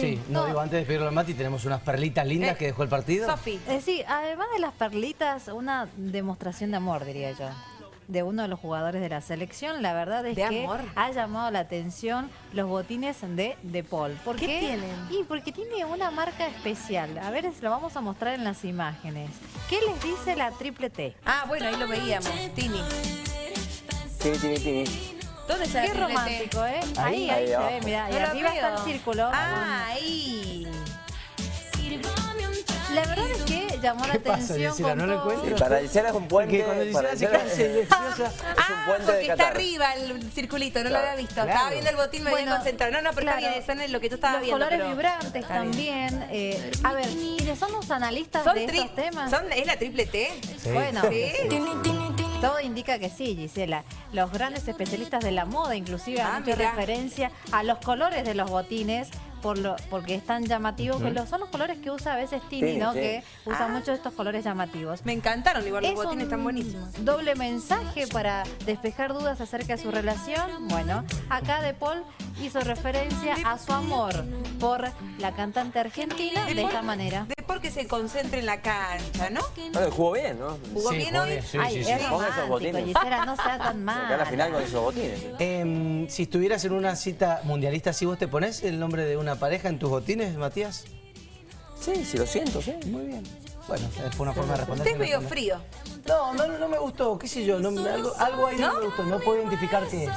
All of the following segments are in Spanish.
Sí, no, no. digo, antes de pedirlo a Mati, tenemos unas perlitas lindas Eh, que dejó el partido. Sofi. Eh, sí, además de las perlitas, una demostración de amor, diría yo, de uno de los jugadores de la selección. La verdad es ¿De que amor? ha llamado la atención los botines de De Paul. ¿Por ¿Qué tienen? Y porque tiene una marca especial. A ver, lo vamos a mostrar en las imágenes. ¿Qué les dice la triple T? Ah, bueno, ahí lo veíamos. Tini. Tini, tini, tini. ¿Dónde está la Qué romántico, ¿eh? Ahí, Ahí, ahí, ahí se abajo. ve, mirá. No arriba está el círculo. Ah, ahí. La verdad es que llamó la ¿Qué pasa, atención Gisela? con ¿No lo todo. encuentro? Y para Gisela es un puente. Porque cuando para Gisela se y es, es un Ah, puente porque de está arriba el circulito, no lo había visto. Claro. Estaba viendo el botín, me Bueno, había concentrado. No, no, pero claro. está bien, eso no es lo que tú estabas Los viendo. colores pero- vibrantes también. eh, a ver, ¿quiénes son los analistas ¿Son de estos temas? son- ¿Es la triple T? Sí. Bueno, Sí. Todo indica que sí, Gisela. Los grandes especialistas de la moda inclusive Ah, han hecho mirá. referencia a los colores de los botines por lo, porque es tan llamativo que lo- son los colores que usa a veces Tini, ¿no? sí. Que usa Ah. mucho estos colores llamativos. Me encantaron, igual los Es botines un están buenísimos. Doble mensaje para despejar dudas acerca de su relación. Bueno, acá De Paul hizo referencia a su amor por la cantante argentina de esta manera. De porque se concentre en la cancha, ¿no? Bueno, jugó bien, ¿no? ¿Jugó Sí, bien jugó hoy? bien, sí, Ay, sí, es esos romántico, botines. Gisela, no sea tan mal. Acá a la final con esos botines. Em, si estuvieras en una cita mundialista, ¿sí vos te pones el nombre de una pareja en tus botines, Matías? Sí, sí, lo siento, sí. Muy bien. Bueno, fue una forma de responder. Usted es medio No, frío. No, no, no me gustó, qué sé yo, no, algo, algo ahí no, me gustó, no puedo identificar qué es.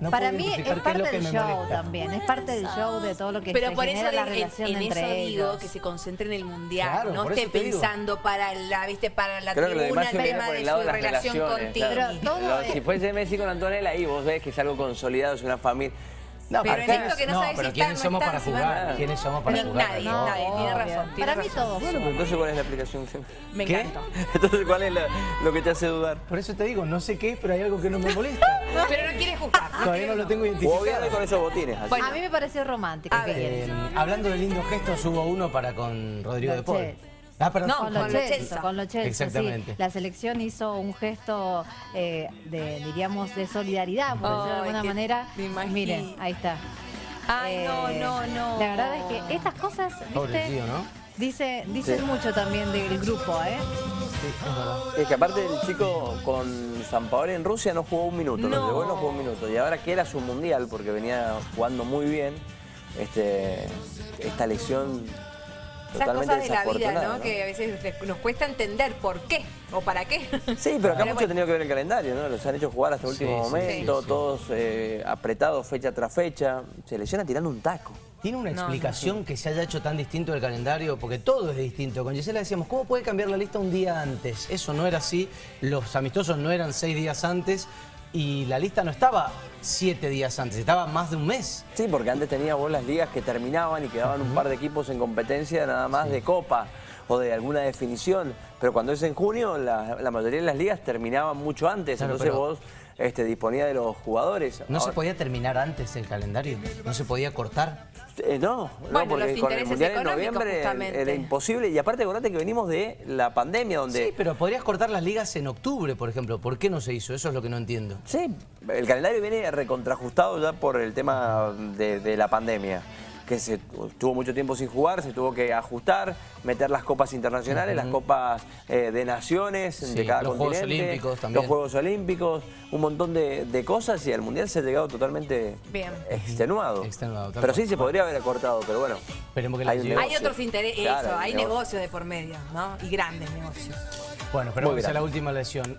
No Para mí es parte del show molesta. también, es parte del show de todo lo que Pero se por eso la en- relación en, en entre eso ellos. digo que se concentre en el mundial, Claro, no esté pensando para la, viste, para la Creo tribuna el tema de el su de relación contigo. claro. Pero todo Lo- es- Si fuese Messi con Antonella, ahí vos ves que es algo consolidado, es una familia. No, Pero en esto que no sabes pero si ¿quiénes somos para jugar? ¿Quiénes somos para jugar? nadie, No. nadie, tiene razón. tiene Para mí todos. Bueno, pero entonces ¿cuál es la aplicación? Me ¿Qué? encantó. Entonces, ¿cuál es la- lo que te hace dudar? Por eso te digo, no sé qué, pero hay algo que no me molesta. Pero no quiere jugar. Todavía no lo tengo identificado. con esos botines. así. Bueno. A mí me pareció romántico. Eh, hablando de lindos gestos, hubo uno para con Rodrigo de Paul. Ah, perdón. No, Con con los Chelsea, Chelsea. con los Chelsea, Exactamente. sí. La selección hizo un gesto eh, de, diríamos, de solidaridad, por decirlo de alguna manera. Miren, ahí está. Ay, no, Eh, no, no. La verdad es que estas cosas, Pobre ¿viste? tío, ¿no? Dice, dicen Sí. mucho también del grupo, ¿eh? Sí, es verdad. Es que aparte el chico con San Paolo en Rusia no jugó un minuto, No. lo llevó y no jugó un minuto. Y ahora que era su mundial, porque venía jugando muy bien, este, esta lesión Esas cosas de la vida. ¿no? Que a veces les- nos cuesta entender por qué o para qué. Sí, pero acá Pero mucho bueno. ha tenido que ver el calendario, ¿no? Los han hecho jugar hasta el Sí, último sí, momento, sí, sí. todos eh, apretados fecha tras fecha. Se lesiona tirando un taco. ¿Tiene una No, explicación que se haya hecho tan distinto del calendario? Porque todo es distinto. Con Gisela decíamos, ¿cómo puede cambiar la lista un día antes? Eso no era así. Los amistosos no eran seis días antes y la lista no estaba siete días antes, estaba más de un mes. Sí, porque antes tenía vos las ligas que terminaban y quedaban un par de equipos en competencia nada más de copa o de alguna definición. Pero cuando es en junio, la, la mayoría de las ligas terminaban mucho antes. Claro, Entonces pero- vos este, disponías de los jugadores. ¿No se podía terminar antes el calendario? ¿No se podía cortar? Eh, no, Bueno, no, porque los con el Mundial en noviembre justamente. era imposible. Y aparte, acordate que venimos de la pandemia, donde... Sí, pero podrías cortar las ligas en octubre, por ejemplo. ¿Por qué no se hizo? Eso es lo que no entiendo. Sí, el calendario viene recontrajustado ya por el tema de, de la pandemia, que se tuvo mucho tiempo sin jugar, se tuvo que ajustar, meter las copas internacionales, las copas eh, de naciones Sí, de cada los Juegos continente, Olímpicos también. los Juegos Olímpicos, un montón de, de cosas y al Mundial se ha llegado totalmente Bien. extenuado. Pero sí se podría haber acortado, pero bueno. Esperemos que hay un otros intereses, Claro, eso, hay negocio. negocios de por medio, ¿no? Y grandes negocios. Bueno, pero Muy vamos a la última lesión.